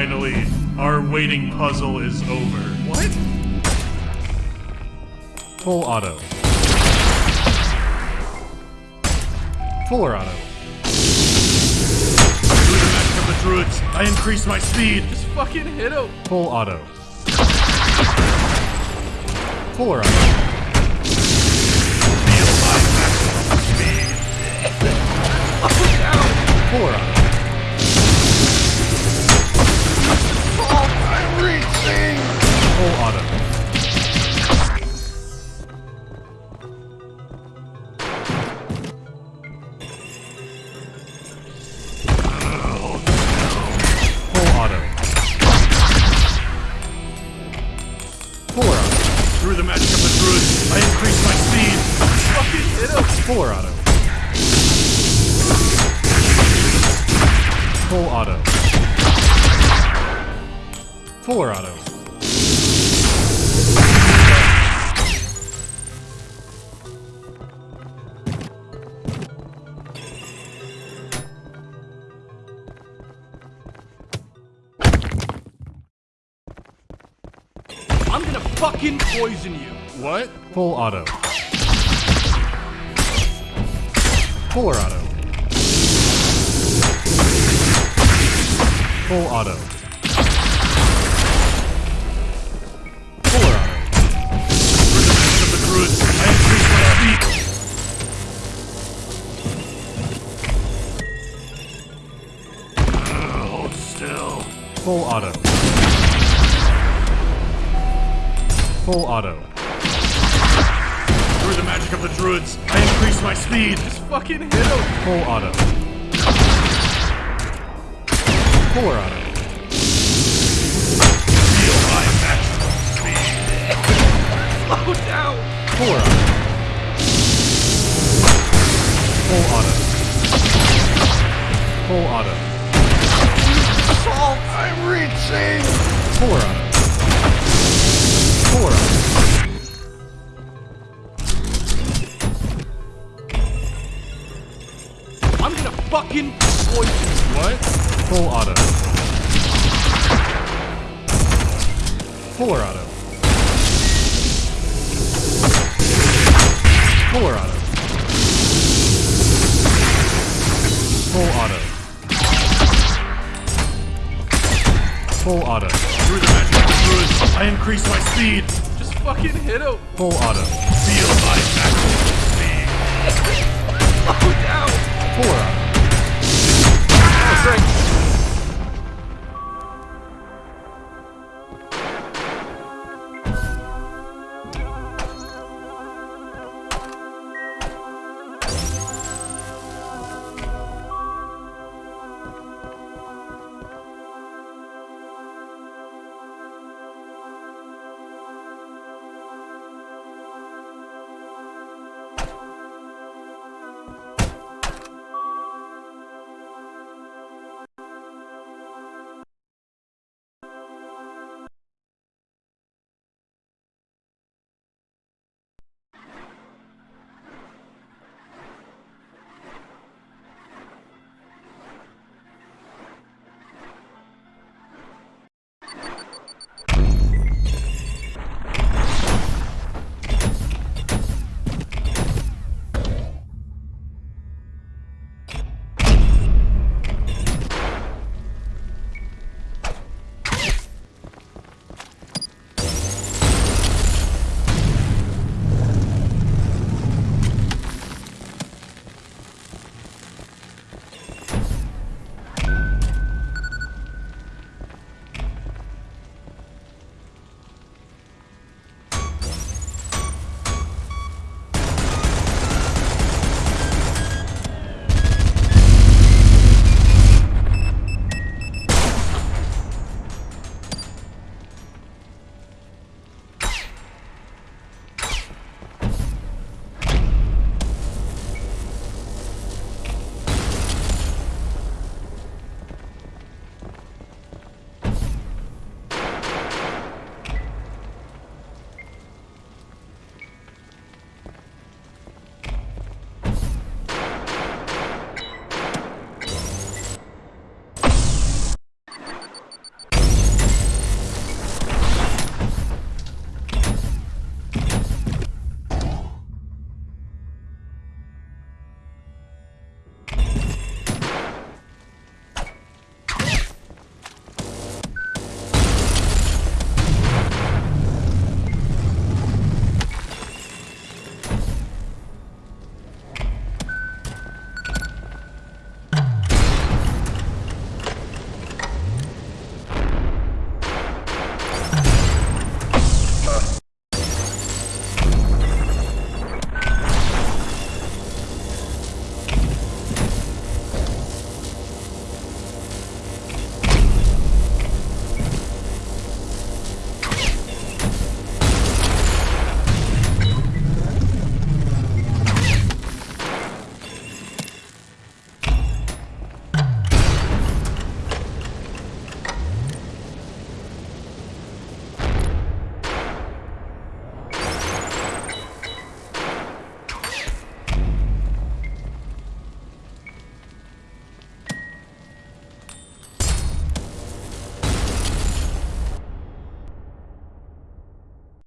Finally, our waiting puzzle is over. What? Full auto. Fuller auto. Through the magic of the druids, I increase my speed. Just fucking hit him. Full auto. Fuller auto. Feel my maximum speed. Fuller auto. Him. Auto. Full auto. Fuller auto. I'm gonna fucking poison you. What? Full auto. Fuller auto. Full auto. Fuller auto. Through the of the druids, I increase my speed. Hold still. Full auto. Full auto. Magic of the druids, I increase my speed. Just fucking hit him. Full auto. Fuller auto. Feel my maximum speed. Slow down. Fuller auto. Full auto. Full auto. Salt. I'm reaching. Fuller auto. Fuller auto. fucking poisons. What? Full auto. Fuller auto. Fuller auto. Full auto. Full auto. Screw the magic. Screw. I increase my speed. Just fucking hit him. Full auto. Feel my magic speed.